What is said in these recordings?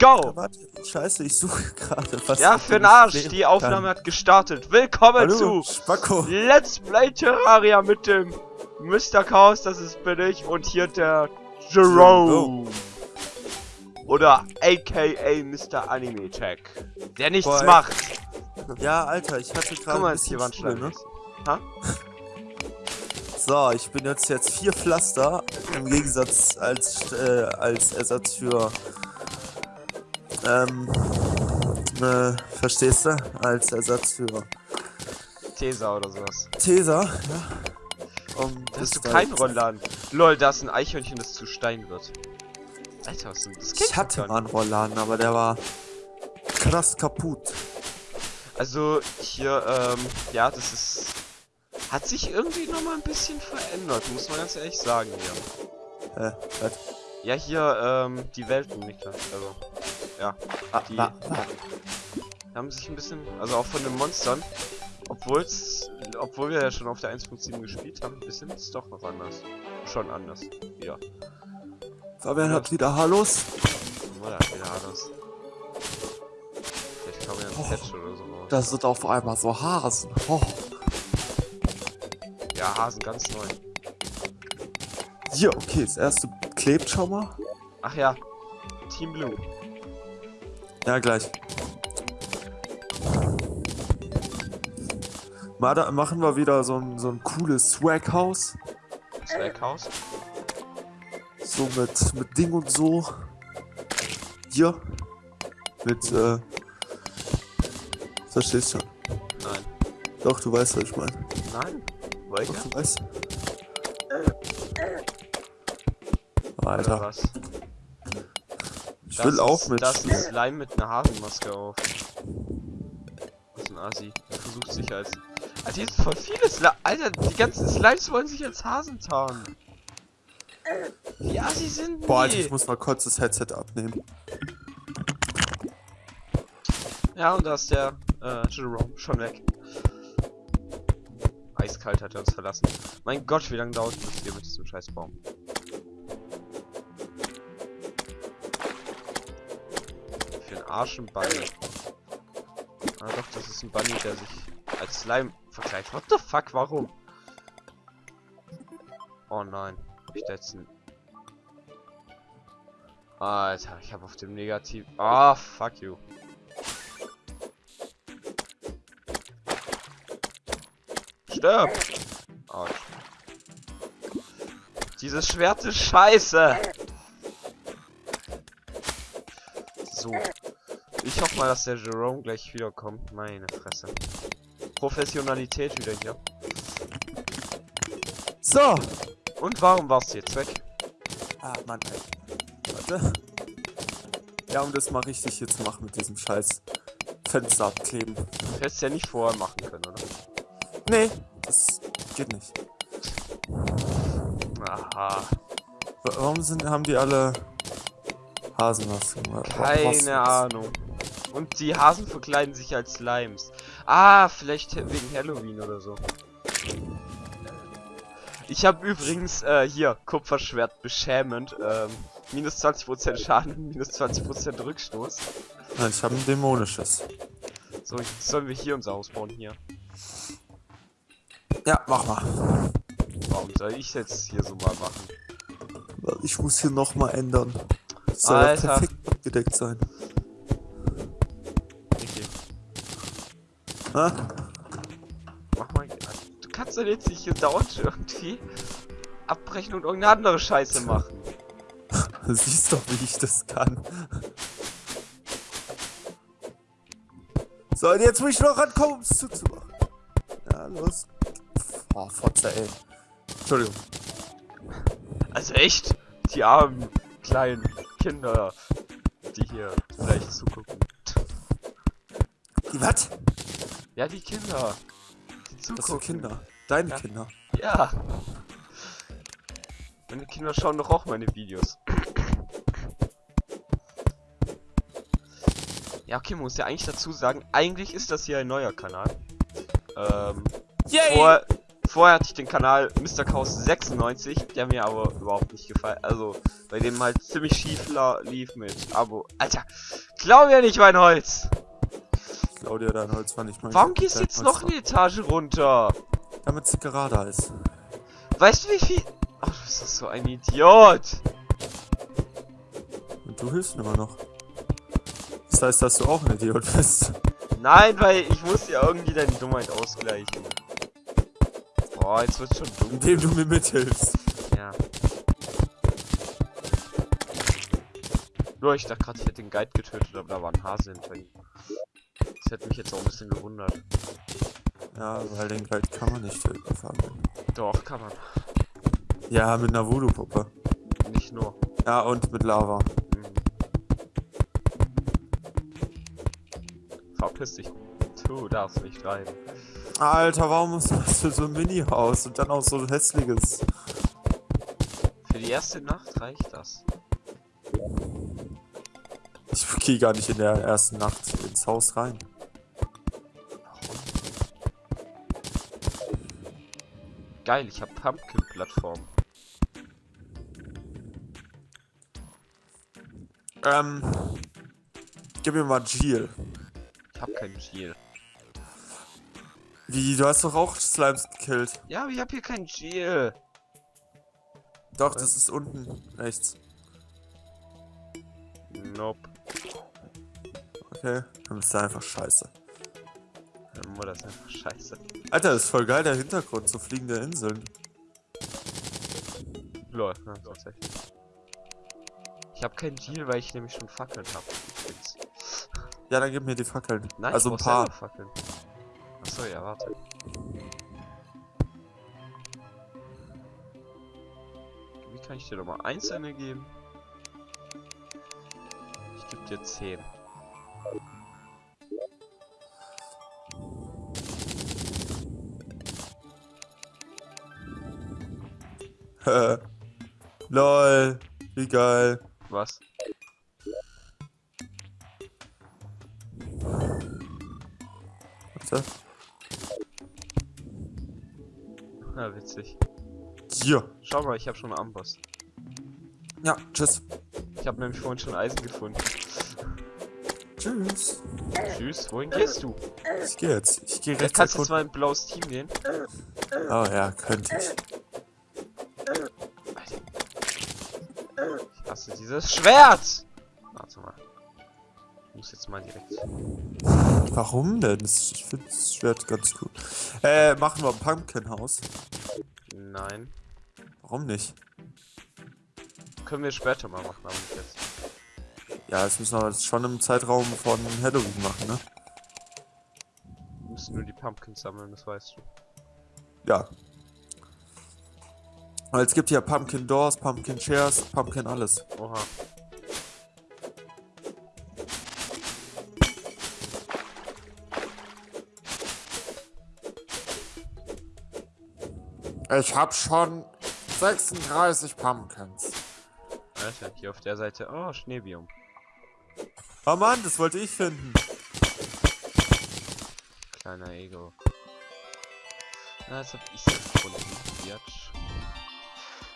go! Warte, scheiße, ich suche gerade was. Ja, für den Arsch, die Aufnahme hat gestartet. Willkommen Hallo, zu Spacko. Let's Play Terraria mit dem Mr. Chaos, das ist bin ich, und hier der Jerome. Oder aka Mr. Anime Tech. Der nichts Boah, macht. Ja, Alter, ich hatte gerade Guck mal, bisschen hier Schlangen. ne? So, ich benutze jetzt vier Pflaster im Gegensatz als äh, als Ersatz für ähm äh, verstehst du? Als Ersatz für Tesa oder sowas. Tesa, ja. Um hast du keinen Rollladen. Lol, da ist ein Eichhörnchen, das zu Stein wird. Alter, was denn? Das Ich hatte mal einen Rollladen, aber der war krass kaputt. Also hier, ähm, ja, das ist. Hat sich irgendwie nochmal ein bisschen verändert, muss man ganz ehrlich sagen hier. Äh, was? Ja, hier, ähm, die Welten, nicht klar. Also, ja, Ah, Die- ah, ah. haben sich ein bisschen, also auch von den Monstern, obwohl's, obwohl wir ja schon auf der 1.7 gespielt haben, ein bisschen ist doch noch anders. Schon anders, wieder. Fabian hat wieder Hallos. Oder wieder anders. Vielleicht kommen ja ein Oh. Patch oder so raus. Da sind auf einmal so Hasen. Oh. Ja, Hasen ganz neu. Hier, okay, das erste klebt schon mal. Ach ja, Team Blue. Ja, gleich. Mal da machen wir wieder so ein, so ein cooles Swag-Haus. Swaghouse. So mit, mit Ding und so. Hier. Mit, äh. Verstehst schon. Nein. Doch, du weißt, was ich meine. Nein. Doch, Welcher? du weißt. Oder Alter, was? Das will auch ist, mit. Das ist ein Slime mit einer Hasenmaske auf. Das ist ein Asi. Der versucht sich als. Alter, hier sind voll viele Slime. Alter, die ganzen Slimes wollen sich als Hasen tarnen. Wie Asi sind die? Boah, Alter, ich muss mal kurz das Headset abnehmen. Ja, und da ist der äh, Jerome schon weg. Eiskalt hat er uns verlassen. Mein Gott, wie lange dauert das hier mit diesem Scheißbaum? Für Arsch ein Bunny. Ah doch, das ist ein Bunny, der sich als Slime vergleicht. What the fuck, warum? Oh nein. Ich da jetzt ein... Alter, ich habe auf dem Negativ... Ah, fuck you. Stirb! Autsch. Dieses Schwert ist scheiße! So. Ich hoffe mal, dass der Jerome gleich wiederkommt. Meine Fresse. Professionalität wieder hier. So! Und warum warst du jetzt weg? Ah, Mann, ey. Warte. Ja, um das mal richtig hier zu machen mit diesem scheiß Fenster abkleben. Du hättest ja nicht vorher machen können, oder? Nee, das geht nicht. Aha. Wa- Warum sind, haben die alle Hasenmasken? Keine Ahnung. Und die Hasen verkleiden sich als Slimes. Ah, vielleicht wegen Halloween oder so. Ich habe übrigens äh, hier Kupferschwert beschämend. Ähm, minus 20% Schaden, minus 20% Rückstoß. Ja, ich habe ein dämonisches. So, jetzt sollen wir hier unser Haus bauen hier. Ja, mach mal. Warum soll ich jetzt hier so mal machen? Ich muss hier nochmal ändern. Das soll Alter. perfekt abgedeckt sein. Ha? Mach mal. Du kannst doch jetzt nicht hier dauernd irgendwie abbrechen und irgendeine andere Scheiße machen. Du siehst doch, wie ich das kann. So, und jetzt muss ich noch rankommen, um es zuzumachen. Ja, los. Oh, Fotze, ey. Entschuldigung. Also echt, die armen kleinen Kinder, die hier vielleicht zugucken. Die was? Ja, die Kinder. Die Was für zugucken. Kinder? Deine Ja. Kinder. Ja. Meine Kinder schauen doch auch meine Videos. Ja, okay, man muss ja eigentlich dazu sagen, eigentlich ist das hier ein neuer Kanal. Ähm, vor, vorher hatte ich den Kanal Mr. Chaos 96, der mir aber überhaupt nicht gefallen. Also, Bei dem halt ziemlich schief lief mit Abo. Alter, klau mir nicht mein Holz! Claudia, dein Holz war nicht mal. Warum gehst du jetzt noch eine Etage runter? Damit es gerader ist. Weißt du wie viel... Ach, du bist so ein Idiot! Und du hilfst mir immer noch. Das heißt, dass du auch ein Idiot bist. Nein, weil ich muss ja irgendwie deine Dummheit ausgleichen. Boah, jetzt wird's schon dumm. Indem du mir mithilfst. Ja. Nur, ich dachte gerade, ich hätte den Guide getötet, aber da war ein Hase hinter ihm. Das hätte mich jetzt auch ein bisschen gewundert. Ja, weil den Guide kann man nicht Fabian. Doch, kann man. Ja, mit einer Voodoo-Puppe. Nicht nur. Ja, und mit Lava. Mhm. Verpiss dich. Du darfst nicht rein. Alter, warum das für so ein Mini-Haus und dann auch so ein hässliches? Für die erste Nacht reicht das. Ich gehe gar nicht in der ersten Nacht ins Haus rein. Geil, ich hab Pumpkin-Plattform. Ähm. Gib mir mal Jill. Ich hab keinen Shield. Wie, du hast doch auch Slimes gekillt. Ja, aber ich hab hier keinen Shield. Doch, das ist unten rechts. Nope. Okay, dann ist da einfach scheiße. Meine Mutter ist einfach scheiße. Alter, das ist voll geil, der Hintergrund, so fliegende Inseln. Lol, ja, tatsächlich. Ich hab keinen Deal, weil ich nämlich schon Fackeln hab. Übrigens. Ja, dann gib mir die Fackeln. Nein, also ein paar. Fackeln. Achso, ja, warte. Wie kann ich dir nochmal einzelne geben? Ich geb dir 10. Lol, wie geil. Was? Warte. Ja, witzig. Hier. Schau mal, ich habe schon einen Amboss. Ja, tschüss. Ich habe nämlich vorhin schon Eisen gefunden. Tschüss. Tschüss, wohin gehst du? Ich gehe jetzt. Ich gehe Ja, rechts kannst du mal in ein blaues Team gehen? Oh ja, könnte ich. Dieses Schwert! Warte mal. Ich muss jetzt mal direkt. Warum denn? Ich finde das Schwert ganz cool. Äh, machen wir ein Pumpkin-Haus. Nein. Warum nicht? Können wir später mal machen, aber nicht jetzt. Ja, das müssen wir jetzt schon im Zeitraum von Halloween machen, ne? Wir müssen nur die Pumpkins sammeln, das weißt du. Ja. Weil es gibt ja Pumpkin Doors, Pumpkin Chairs, Pumpkin alles. Oha. Ich hab schon 36 Pumpkins. Alter, hier auf der Seite. Oh, Schneebiom. Oh Mann, das wollte ich finden. Kleiner Ego. Na, jetzt hab ich's gefunden. Biatch.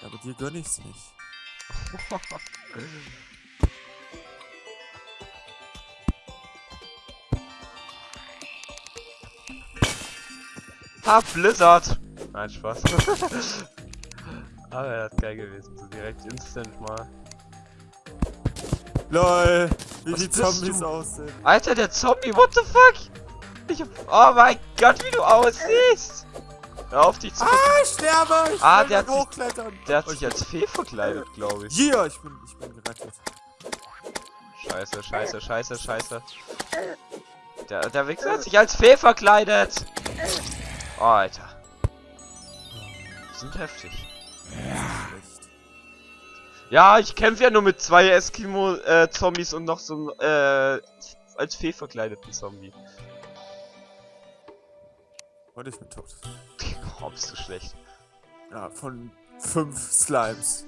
Ja, aber dir gönn ich's nicht. Ha, Blizzard! Nein, Spaß. Aber das ist geil gewesen. So direkt instant mal. LOL, wie Was die Zombies du? aussehen. Alter, der Zombie, what the fuck? Ich hab, oh mein Gott, wie du aussiehst! Hör auf dich zu Ah, ich sterbe! Ich Ah, der hat sich-. Der hat sich als Fee verkleidet, glaube ich. Yeah, ich bin, ich bin gerettet. Scheiße, scheiße, scheiße, scheiße. Der, der Wichser hat sich als Fee verkleidet. Oh, Alter. Die sind heftig. Ja, ich kämpfe ja nur mit zwei Eskimo-Zombies und noch so einem, äh, als Fee verkleideten Zombie. Und ich bin tot. Bist du schlecht. Ja, von fünf Slimes.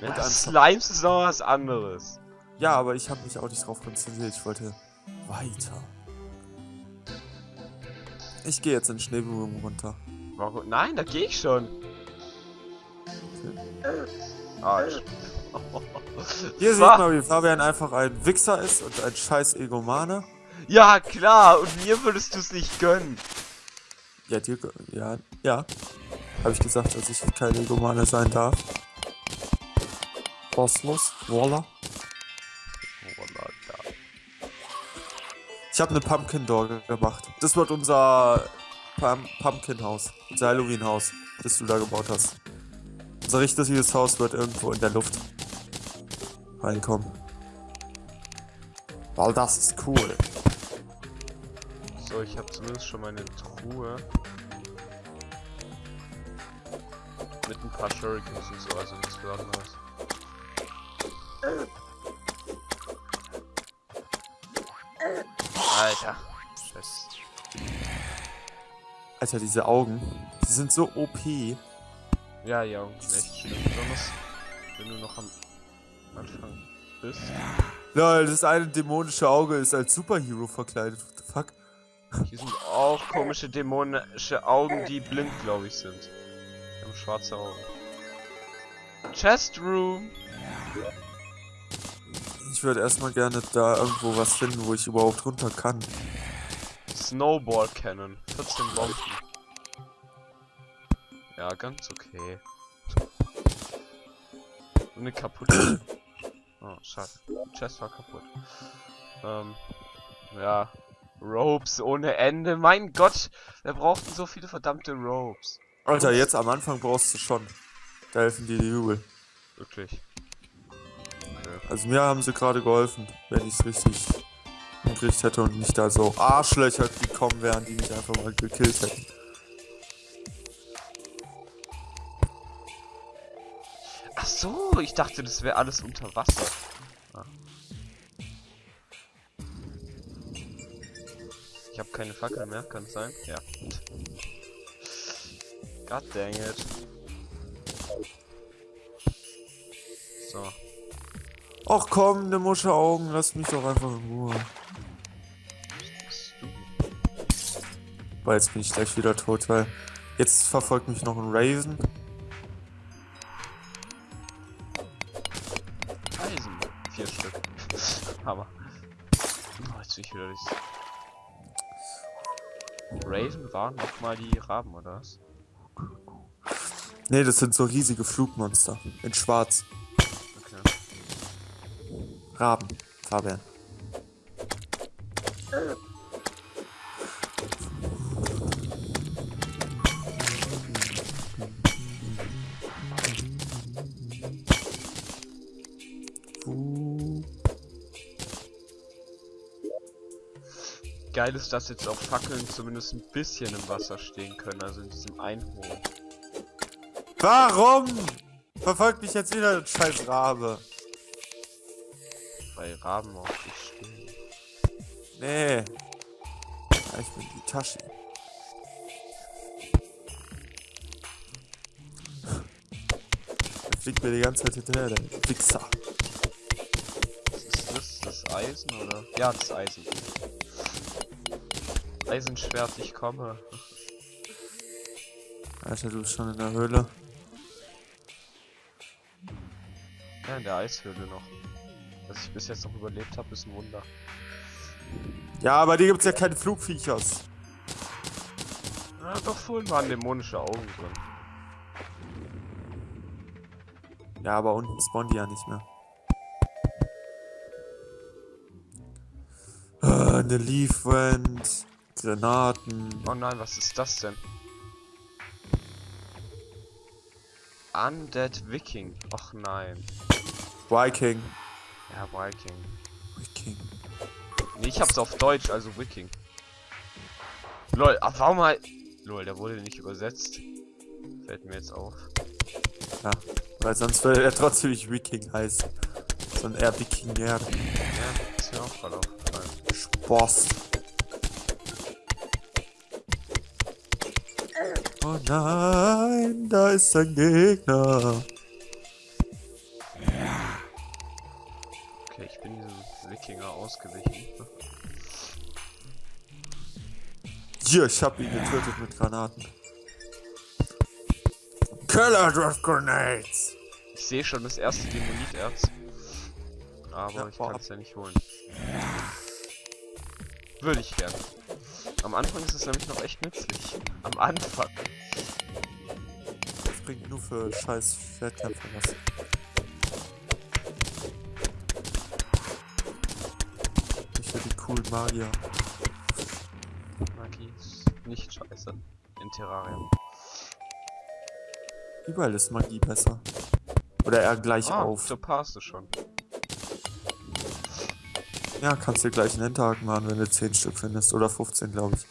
Ja, Und Slimes ist noch was anderes. Ja, aber ich habe mich auch nicht drauf konzentriert. Ich wollte weiter. Ich gehe jetzt in den runter. Warum? Nein, da gehe ich schon. Ah, ich... Hier sieht man, wie Fabian einfach ein Wichser ist und ein scheiß Egomane. Ja, klar, und mir würdest du es nicht gönnen. Ja, dir, ja, ja. Habe ich gesagt, dass ich kein Egomane sein darf. Kosmos, voila. Oh, Mann, da. Ich habe eine Pumpkin Door ge- gemacht. Das wird unser Pum Pumpkin Haus, unser Halloween Haus, das du da gebaut hast. Unser richtiges Haus wird irgendwo in der Luft reinkommen. Weil das ist cool. So, ich habe zumindest schon meine Truhe. Mit ein paar Shurikens und so, also nichts Besonderes. Alter. Scheiß. Alter, diese Augen, die sind so OP. Ja, ja, echt schön. Besonders wenn du noch am Anfang bist. Lol, das eine dämonische Auge ist als Superhero verkleidet. Hier sind auch komische dämonische Augen, die blind, glaube ich, sind. Die haben schwarze Augen. Chest Room. Ich würde erstmal gerne da irgendwo was finden, wo ich überhaupt runter kann. Snowball Cannon. 14 Bomben. Ja, ganz okay. Und eine kaputte. Oh, schade. Chest war kaputt. Ähm, ja. Ropes ohne Ende. Mein Gott, wir brauchten so viele verdammte Ropes. Alter, jetzt am Anfang brauchst du schon. Da helfen dir die übel. Wirklich. Okay. Also mir haben sie gerade geholfen, wenn ich es richtig hingekriegt hätte und nicht da so Arschlöcher gekommen wären, die mich einfach mal gekillt hätten. Ach so, ich dachte, das wäre alles unter Wasser. Keine Fackel mehr, kann es sein? Ja. God dang it. So. Ach komm, ne Musche Augen, lass mich doch einfach in Ruhe. Was du? Weil jetzt bin ich gleich wieder tot, weil jetzt verfolgt mich noch ein Raven. Eisen. Vier Stück. Hammer. Oh, jetzt bin ich wieder das. Raven waren nochmal die Raben, oder was? Ne, das sind so riesige Flugmonster. In schwarz. Okay. Raben. Fabian. Geil ist, dass jetzt auch Fackeln zumindest ein bisschen im Wasser stehen können, also in diesem Einholen. Warum? Verfolgt mich jetzt wieder ein scheiß Rabe. Weil Raben auf dich stehen. Nee. Ja, ich bin die Tasche. Der fliegt mir die ganze Zeit hinterher, der Wichser. Ist das? Das Eisen oder? Ja, das Eisen. Eisenschwert, ich komme. Alter, du bist schon in der Höhle. Ja, in der Eishöhle noch. Dass ich bis jetzt noch überlebt habe, ist ein Wunder. Ja, aber dir gibt's ja keine Flugviechers. Ja, doch vorhin waren dämonische Augen drin. Ja, aber unten spawnen die ja nicht mehr. Äh, eine Leaf Wand, Granaten. Oh nein, was ist das denn? Undead Viking. Och nein. Viking. Ja, Viking. Viking. Nee, ich hab's auf Deutsch, also Viking. Lol, ach, warum halt. Lol, der wurde nicht übersetzt. Fällt mir jetzt auf. Ja, weil sonst würde er trotzdem nicht Viking heißen. Sondern eher Wikinger. Ja, ist mir auch gerade aufgefallen. Spaß. Oh nein, da ist ein Gegner. Okay, ich bin diesem Wikinger ausgewichen. Hier, ich hab ihn getötet mit Granaten. Killer Drift Grenades. Ich sehe schon das erste Dämoniterz. Aber Ja, ich kann es ja nicht holen. Würde ich gerne. Am Anfang ist es nämlich noch echt nützlich. Am Anfang. Bringt nur für scheiß Schwertkämpfer was. Nicht für die coolen Magier. Magie ist nicht scheiße. In Terraria. Überall ist Magie besser. Oder eher gleich Ah, auf. so passt es schon. Ja, kannst dir gleich einen Endtag machen, wenn du 10 Stück findest. Oder 15, glaube ich.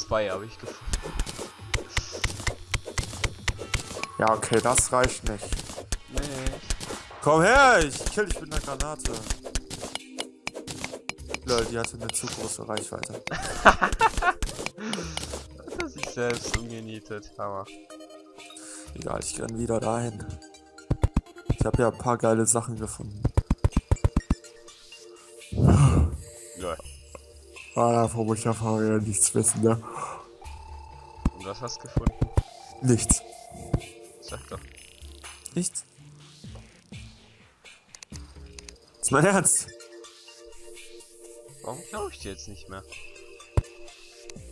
Zwei habe ich gefunden. Ja, okay, das reicht nicht. Nee. Komm her, ich kill dich mit einer Granate. Lol, die hatte eine zu große Reichweite. Hat er sich selbst umgenietet. Hammer. Egal, ich renn wieder dahin. Ich habe ja ein paar geile Sachen gefunden. Ja. Ah, davon muss ich ja vorher nichts wissen, ne? Und was hast du gefunden? Nichts. Nichts? Ist mein Ernst? Warum glaube ich dir jetzt nicht mehr?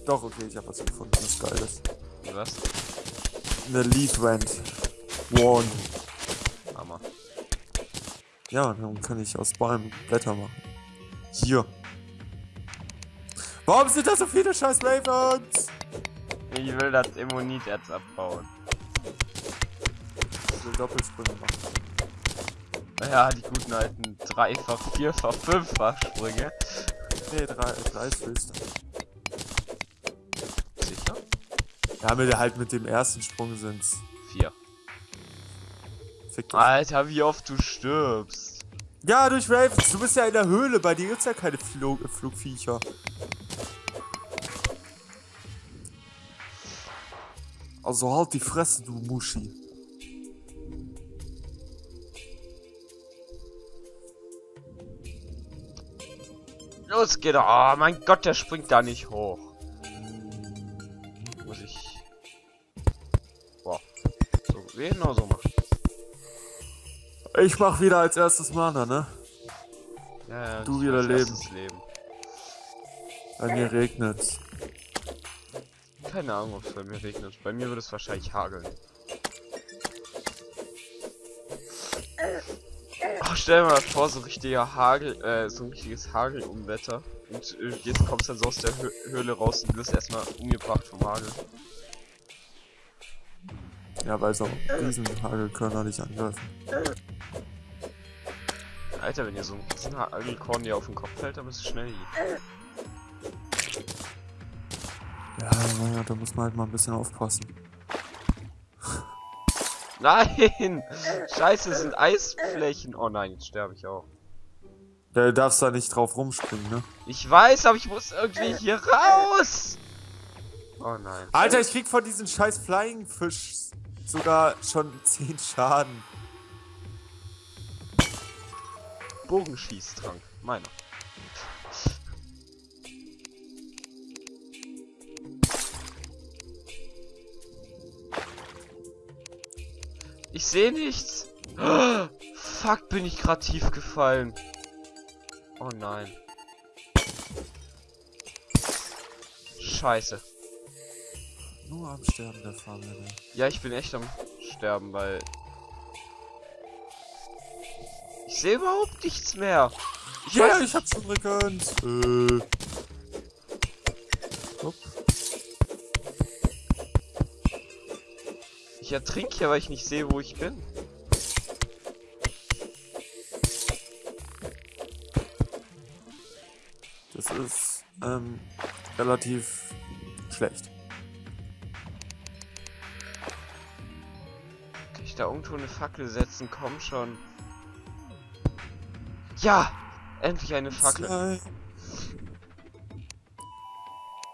Doch, okay, ich habe was gefunden, was geil ist. Was? Eine Lead Vent. One. Hammer. Ja, dann kann ich aus Bäumen Blätter machen. Hier. Warum sind da so viele scheiß Ravens? Ich will das Immunit jetzt abbauen. Will Doppelsprünge machen. Ja, die guten alten Dreifach, Vierfach, Fünffach Sprünge. Nee, drei, drei ist höchste. Sicher? Ja, mit, halt mit dem ersten Sprung sind's. Vier. Fick dich. Alter, wie oft du stirbst. Ja, durch Ravens. Du bist ja in der Höhle. Bei dir gibt's ja keine Flug Flugviecher. Also halt die Fresse, du Muschi. Er. Oh mein Gott, der springt da nicht hoch. Muss ich. Boah. So, genau so machen. Ich mach wieder als erstes Mana, ne? Ja, ja, Du wieder leben. leben. Bei mir regnet's. Keine Ahnung, ob es bei mir regnet. Bei mir würde es wahrscheinlich hageln. Stell mal vor, so richtiger Hagel, äh, so ein richtiges Hagelumwetter. Und äh, jetzt kommst du dann so aus der Hö Höhle raus und wirst erstmal umgebracht vom Hagel. Ja, weil so Riesenhagelkörner dich angreifen. Alter, wenn ihr so ein riesen Hagelkorn dir auf den Kopf fällt, dann bist du schnell hier. Ja, naja, da muss man halt mal ein bisschen aufpassen. Nein! Scheiße, es sind Eisflächen. Oh nein, jetzt sterbe ich auch. Da darfst da nicht drauf rumspringen, ne? Ich weiß, aber ich muss irgendwie hier raus! Oh nein. Alter, ich krieg von diesem scheiß Flying Fisch sogar schon 10 Schaden. Bogenschießtrank. Meiner. Ich sehe nichts. Fuck, bin ich gerade tief gefallen. Oh nein. Scheiße. Nur am Sterben der Fahrräder. Ja, ich bin echt am Sterben, weil... Ich sehe überhaupt nichts mehr. Ich Ja, weiß ich hab schon gekannt. Äh. Ich ertrinke hier, weil ich nicht sehe, wo ich bin. Das ist ähm, relativ schlecht. Kann ich da irgendwo eine Fackel setzen? Komm schon. Ja! Endlich eine Fackel. Zwei.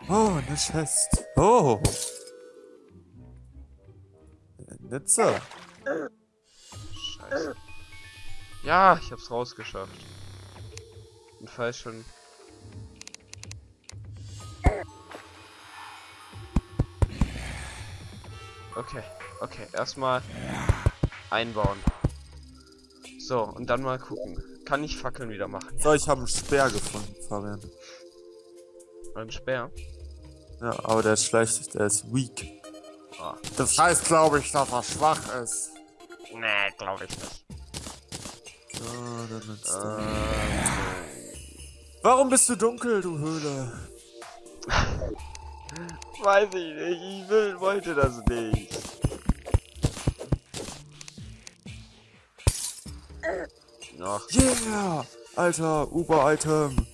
Oh, eine Chest. Oh. Netze. Scheiße. Ja, ich hab's rausgeschafft. Und fall schon. Okay, okay, erstmal einbauen. So, und dann mal gucken. Kann ich Fackeln wieder machen? So, ich habe einen Speer gefunden, Fabian. Ein Speer? Ja, aber der ist schlecht, der ist weak. Das heißt, glaube ich, dass er schwach ist. Nee, glaube ich nicht. So, dann. Ähm, Warum bist du dunkel, du Höhle? weiß ich nicht. Ich will, wollte das nicht. Ach, Yeah! Alter, Uber-Item.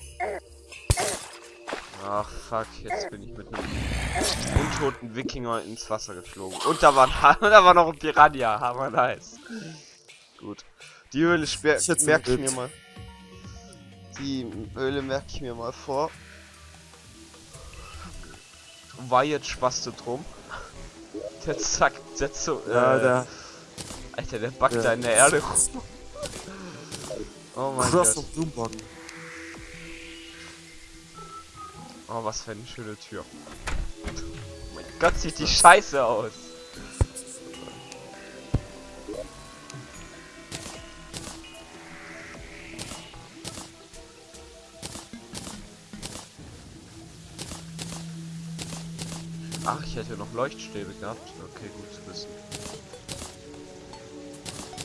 Ach, fuck. Jetzt bin ich mit einem untoten Wikinger ins Wasser geflogen. Und da war, da war noch ein Piranha. Hammer nice. Gut. Die Höhle merke ich mir mal. Die Höhle merke ich mir mal vor. War jetzt Spaß drum. Der zack, setzt so. Ja, äh, der. Alter, der backt der da in der Erde rum. Oh mein Gott. Oh, was für eine schöne Tür. Oh mein Gott, sieht die scheiße aus. Ach, ich hätte noch Leuchtstäbe gehabt. Okay, gut zu wissen.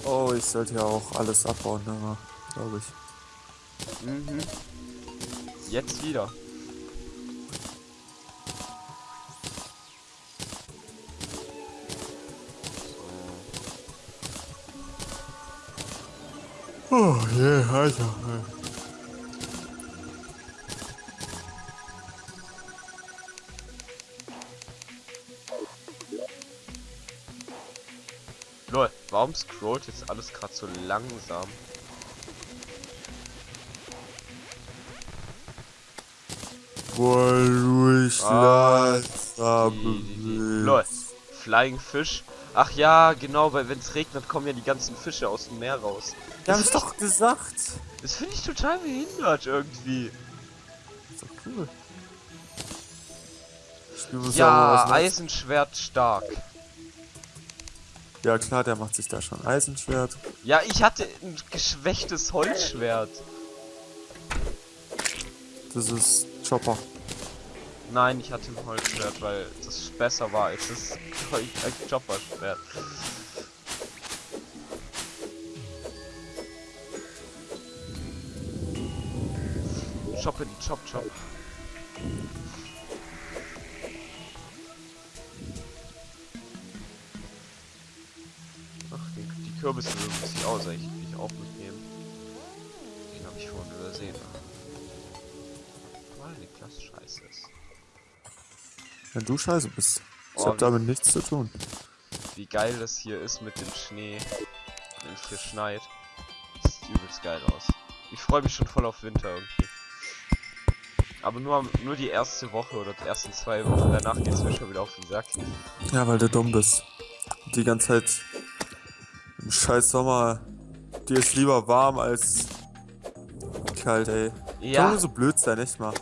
Oh, ich sollte ja auch alles abbauen, ne? Glaube ich. Mhm. Jetzt wieder. Oh, je, Alter. Lol, warum scrollt jetzt alles gerade so langsam? Weil du dich Ah, langsam. Lol. Flying Fish. Ach ja, genau, weil wenn es regnet, kommen ja die ganzen Fische aus dem Meer raus. Wir haben es doch gesagt. Das finde ich total behindert irgendwie. Ist doch cool. Spiel Ja, Eisenschwert stark. Ja klar, der macht sich da schon Eisenschwert. Ja, ich hatte ein geschwächtes Holzschwert. Das ist Chopper. Nein, ich hatte ein Holzschwert, weil das besser war als das Chopper-Schwert. Choppe, chop, chop. Ach, die, die Kürbisse muss ich auch will ich auch mitnehmen. Den habe ich vorhin übersehen. Die Klasse scheiße ist. Wenn du scheiße bist. Ich Oh, hab damit nichts zu tun. wie geil das hier ist mit dem Schnee, wenn es hier schneit. Das sieht übelst geil aus. Ich freue mich schon voll auf Winter irgendwie. Aber nur, nur die erste Woche oder die ersten zwei Wochen, danach geht's mir schon wieder auf den Sack. Ja, weil du dumm bist. Die ganze Zeit im scheiß Sommer. Dir ist lieber warm als kalt, ey. Kann Ja, man so blöd sein, echt mal.